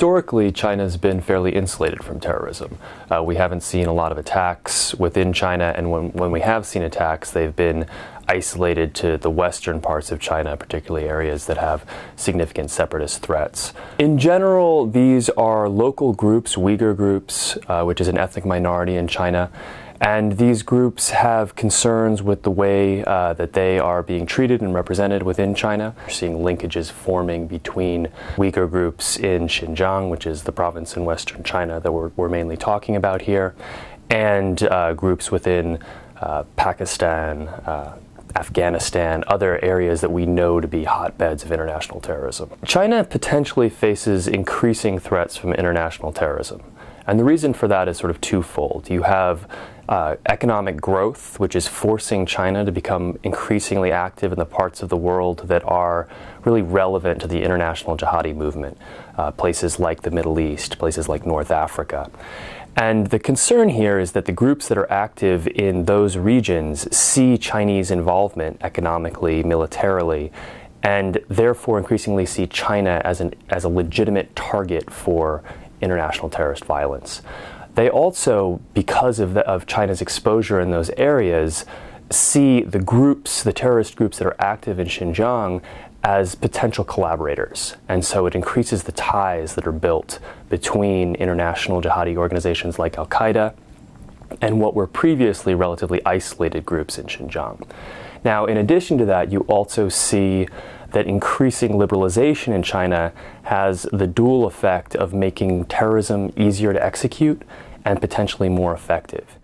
historically, China's been fairly insulated from terrorism. Uh, we haven't seen a lot of attacks within China, and when, when we have seen attacks, they've been isolated to the western parts of China, particularly areas that have significant separatist threats. In general, these are local groups, Uyghur groups, uh, which is an ethnic minority in China. And these groups have concerns with the way uh, that they are being treated and represented within China. We're seeing linkages forming between Uyghur groups in Xinjiang, which is the province in western China that we're, we're mainly talking about here, and uh, groups within uh, Pakistan, uh, Afghanistan, other areas that we know to be hotbeds of international terrorism. China potentially faces increasing threats from international terrorism. And the reason for that is sort of twofold. You have uh, economic growth, which is forcing China to become increasingly active in the parts of the world that are really relevant to the international jihadi movement, uh, places like the Middle East, places like North Africa. And the concern here is that the groups that are active in those regions see Chinese involvement economically, militarily, and therefore increasingly see China as, an, as a legitimate target for international terrorist violence. They also, because of, the, of China's exposure in those areas, see the groups, the terrorist groups that are active in Xinjiang, as potential collaborators. And so it increases the ties that are built between international jihadi organizations like Al Qaeda and what were previously relatively isolated groups in Xinjiang. Now, in addition to that, you also see that increasing liberalization in China has the dual effect of making terrorism easier to execute and potentially more effective.